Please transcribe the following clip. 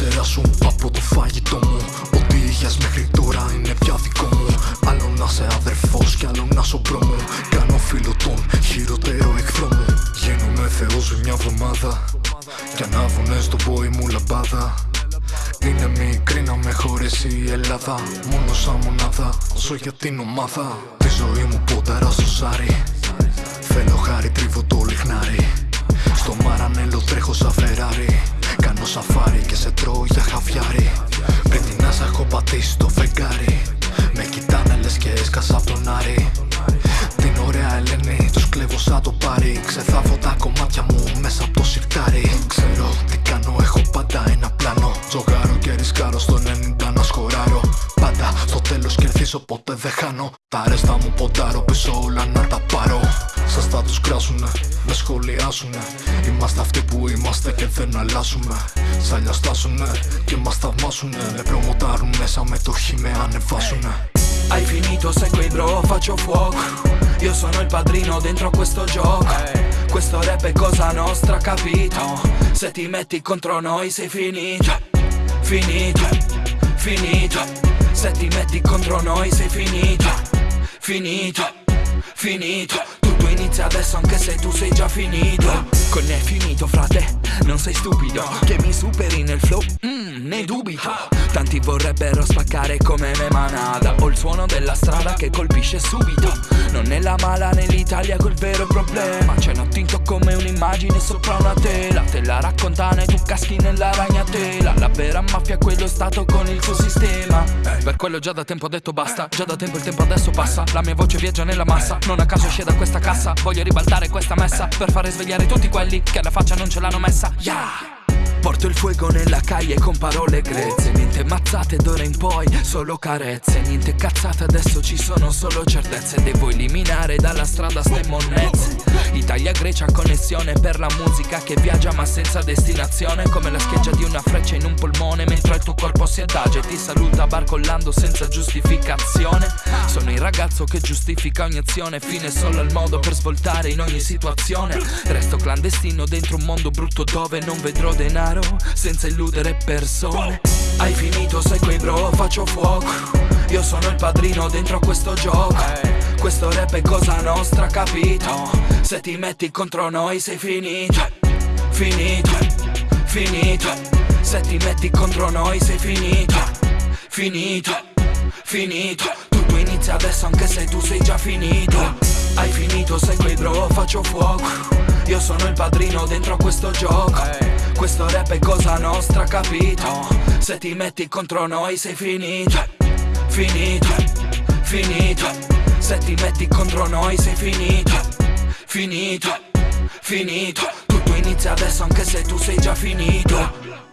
Ήξερα σου από το φαγητό μου. Ότι είχες μέχρι τώρα είναι πια δικό μου. Άλλο να σε αδερφός κι άλλο να σωπρό μου Κάνω φίλο τον χειρότερο εχθρό μου. Γίνομαι θεός μια εβδομάδα. Κι ανάβουνε στον πόη μου λαμπάδα. Είναι μικρή να με χωρίσει η Ελλάδα. Μόνο σαν μονάδα, ζω για την ομάδα. Τη ζωή μου πόνταρα στο ζάρι Θέλω χάρη, τρίβω το λιχνάρι. Στο μαρανέλο τρέχω σαν έσκασα από τον Άρη Την ωραία Ελένη τους κλέβω σαν το πάρει Ξεθάβω τα κομμάτια μου μέσα από το σιρτάρι. Ξέρω τι κάνω, έχω πάντα ένα πλάνο. Τζογάρω και ρισκάρω στο 90 να σκοράρω. Πάντα στο τέλος κερδίζω ποτέ δεν χάνω. Τα ρέστα μου ποντάρω πίσω όλα να τα πάρω. Σας θα τους κράσουνε, με σχολιάσουνε. Είμαστε αυτοί που είμαστε και δεν αλλάζουμε Σ' αλλιώς στάσουνε και μας θαυμάσουνε. Με προμοτάρουν μέσα με το χ με ανεβάσουνε Hai finito, sai quei bro, faccio fuoco. Io sono il padrino dentro questo gioco. Questo rap è cosa nostra, capito? Se ti metti contro noi sei finito. Finito, finito. Se ti metti contro noi sei finito. Finito, finito. Tutto inizia adesso anche se tu sei già finito. Con è finito frate, non sei stupido. Che mi superi nel flow, mm, ne dubito. Tanti vorrebbero spaccare come me manada. Ho il suono della strada che colpisce subito. Non è la mala nell'Italia quel vero problema. C'è un tinto come un'immagine sopra una tela. Te la raccontano e tu caschi nella ragnatela. La vera mafia è quello stato con il suo sistema. Per quello già da tempo ho detto basta. Già da tempo il tempo adesso passa. La mia voce viaggia nella massa. Non a caso esce da questa cassa. Voglio ribaltare questa messa. Per fare svegliare tutti quelli che alla faccia non ce l'hanno messa. Yeah! Porto il fuoco nella calle con parole grezze. Niente mazzate d'ora in poi, solo carezze. Niente cazzate, adesso ci sono solo certezze. Devo eliminare dalla strada ste monnezze. Italia-Grecia connessione per la musica che viaggia ma senza destinazione. Come la scheggia di una freccia in un polmone Mentre il tuo corpo si adagia e ti saluta barcollando senza giustificazione. Sono il ragazzo che giustifica ogni azione. Fine solo al modo per svoltare in ogni situazione. Resto clandestino dentro un mondo brutto dove non vedrò denaro senza illudere persone. Hai finito, sai quei bro, faccio fuoco. Io sono il padrino dentro questo gioco. Questo rap è cosa nostra, capito? Se ti metti contro noi sei finito. Finito, finito. Se ti metti contro noi sei finito. Finito, finito. Tutto inizia adesso anche se tu sei già finito. Hai finito, sai quei bro, faccio fuoco. Io sono il padrino dentro questo gioco È cosa nostra, capito? Se ti metti contro noi sei finito Finito, finito. Se ti metti contro noi sei finito Finito, finito. Tutto inizia adesso anche se tu sei già finito